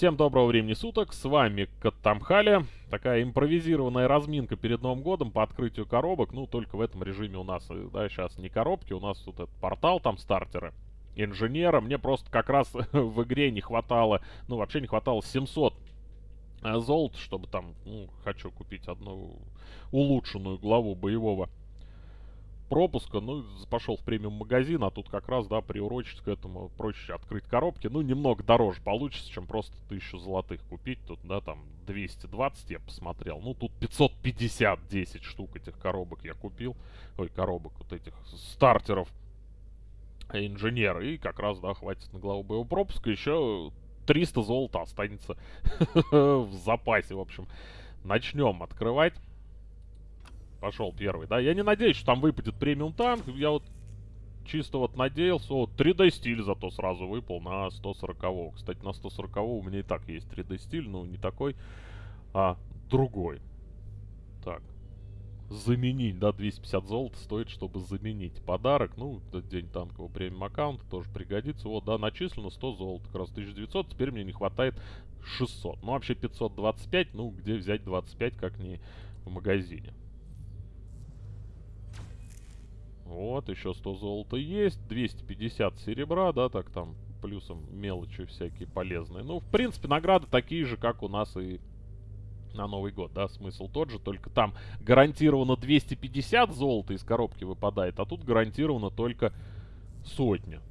Всем доброго времени суток, с вами Каттамхали. Такая импровизированная разминка перед Новым годом по открытию коробок. Ну, только в этом режиме у нас, да, сейчас не коробки, у нас тут этот портал, там стартеры инженера. Мне просто как раз в игре не хватало, ну, вообще не хватало 700 э, золот, чтобы там, ну, хочу купить одну улучшенную главу боевого пропуска, ну, пошел в премиум магазин, а тут как раз, да, приурочить к этому проще открыть коробки. Ну, немного дороже получится, чем просто тысячу золотых купить. Тут, да, там 220 я посмотрел. Ну, тут 550 10 штук этих коробок я купил. Ой, коробок вот этих стартеров инженера. И как раз, да, хватит на главу боевого пропуска. Еще 300 золота останется в запасе, в общем. Начнем открывать. Пошел первый, да. Я не надеюсь, что там выпадет премиум танк. Я вот чисто вот надеялся. Вот 3D стиль зато сразу выпал на 140 -го. Кстати, на 140 у меня и так есть 3D стиль, но не такой, а другой. Так. Заменить, да, 250 золота стоит, чтобы заменить подарок. Ну, этот день танкового премиум аккаунта тоже пригодится. Вот, да, начислено 100 золота, как раз 1900. Теперь мне не хватает 600. Ну, вообще 525, ну, где взять 25, как не в магазине. Вот, еще 100 золота есть, 250 серебра, да, так там плюсом мелочи всякие полезные. Ну, в принципе, награды такие же, как у нас и на Новый год, да, смысл тот же, только там гарантированно 250 золота из коробки выпадает, а тут гарантированно только сотня.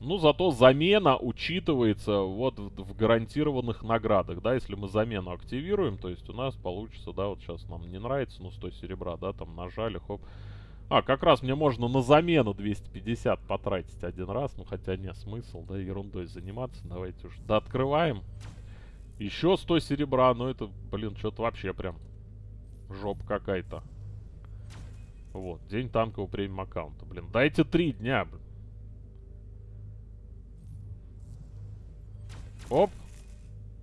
Ну, зато замена учитывается вот в, в гарантированных наградах, да, если мы замену активируем, то есть у нас получится, да, вот сейчас нам не нравится, ну, 100 серебра, да, там нажали, хоп, а, как раз мне можно на замену 250 потратить один раз. Ну, хотя нет смысл, да, ерундой заниматься. Давайте уж да открываем. Еще 100 серебра. Ну, это, блин, что-то вообще прям жопа какая-то. Вот, день танкового премиум аккаунта. Блин, дайте три дня, блин. Оп.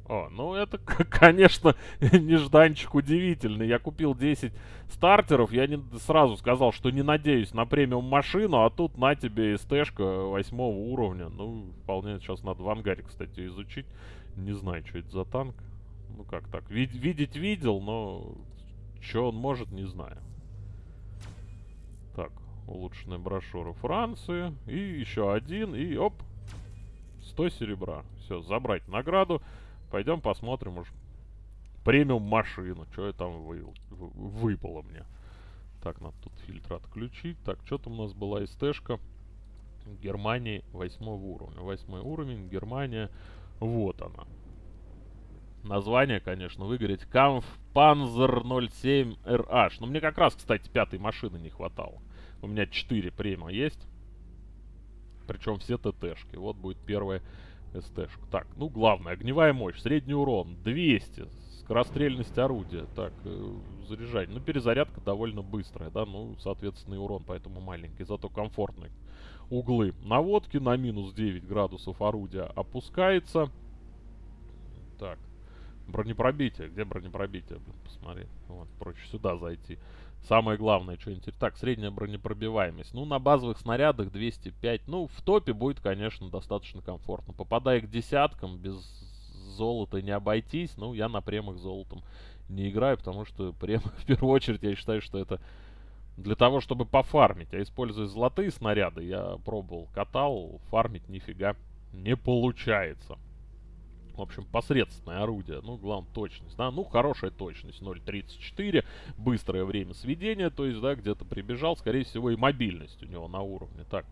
О, ну это, конечно, нежданчик удивительный. Я купил 10 стартеров, я не сразу сказал, что не надеюсь на премиум машину, а тут на тебе СТшка 8 уровня. Ну, вполне сейчас надо в ангаре, кстати, изучить. Не знаю, что это за танк. Ну как так, Вид видеть видел, но что он может, не знаю. Так, улучшенная брошюра Франции. И еще один, и оп, 100 серебра. Все, забрать награду. Пойдем посмотрим уж премиум машину. Что там вы, вы, выпало мне. Так, надо тут фильтр отключить. Так, что там у нас была СТшка. Германии 8 уровня. 8 уровень, Германия. Вот она. Название, конечно, выгореть. Kampf Panzer 07 RH. Но мне как раз, кстати, пятой машины не хватало. У меня 4 према есть. Причем все ТТшки. Вот будет первая СТ-шку. Так, ну главное, огневая мощь, средний урон 200, скорострельность орудия. Так, э, заряжать. Ну, перезарядка довольно быстрая, да, ну, соответственно, и урон поэтому маленький, зато комфортный. Углы наводки на минус 9 градусов орудия опускается. Так, бронепробитие. Где бронепробитие? Блин, посмотри. Вот, проще сюда зайти. Самое главное, что интересно. Так, средняя бронепробиваемость. Ну, на базовых снарядах 205. Ну, в топе будет, конечно, достаточно комфортно. Попадая к десяткам, без золота не обойтись. Ну, я на премах золотом не играю, потому что прем, в первую очередь, я считаю, что это для того, чтобы пофармить. А используя золотые снаряды, я пробовал, катал, фармить нифига не получается. В общем, посредственное орудие. Ну, главное, точность, да. Ну, хорошая точность. 0.34. Быстрое время сведения. То есть, да, где-то прибежал. Скорее всего, и мобильность у него на уровне. Так,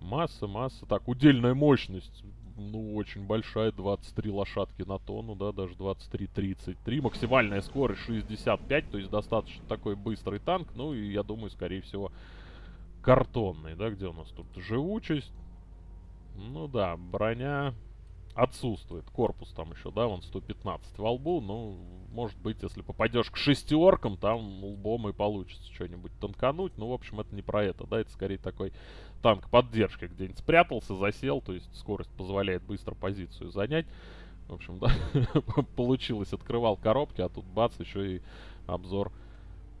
масса, масса. Так, удельная мощность. Ну, очень большая. 23 лошадки на тонну, да, даже 23-33. Максимальная скорость 65. То есть, достаточно такой быстрый танк. Ну, и я думаю, скорее всего, картонный, да. Где у нас тут живучесть? Ну, да, броня отсутствует. Корпус там еще, да, вон 115 во лбу. Ну, может быть, если попадешь к шестеркам, там лбом и получится что-нибудь танкануть. Ну, в общем, это не про это, да, это скорее такой танк поддержки. Где-нибудь спрятался, засел, то есть скорость позволяет быстро позицию занять. В общем, да, получилось, открывал коробки, а тут бац, еще и обзор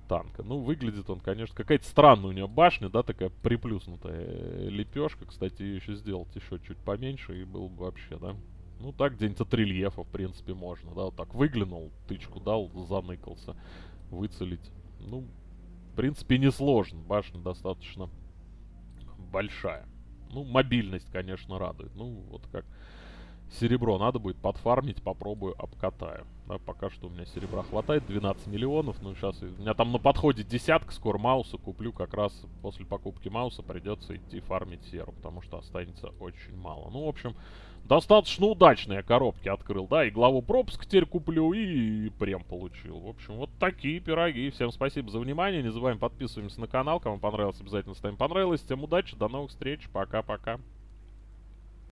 танка. Ну, выглядит он, конечно, какая-то странная у него башня, да, такая приплюснутая лепешка. Кстати, ее еще сделать еще чуть поменьше, и был бы вообще, да, Ну, так где-нибудь от рельефа, в принципе, можно, да, вот так выглянул, тычку дал, заныкался, выцелить. Ну, в принципе, несложно, башня достаточно большая. Ну, мобильность, конечно, радует. Ну, вот как серебро надо будет подфармить, попробую, обкатаю. Да, пока что у меня серебра хватает, 12 миллионов. Ну, сейчас у меня там на подходе десятка, скоро мауса куплю. Как раз после покупки мауса придется идти фармить серу, потому что останется очень мало. Ну, в общем, достаточно удачные коробки открыл, да, и главу пропуск теперь куплю, и прем получил. В общем, вот такие пироги. Всем спасибо за внимание, не забываем подписываемся на канал, кому понравилось, обязательно ставим понравилось. Всем удачи, до новых встреч, пока-пока.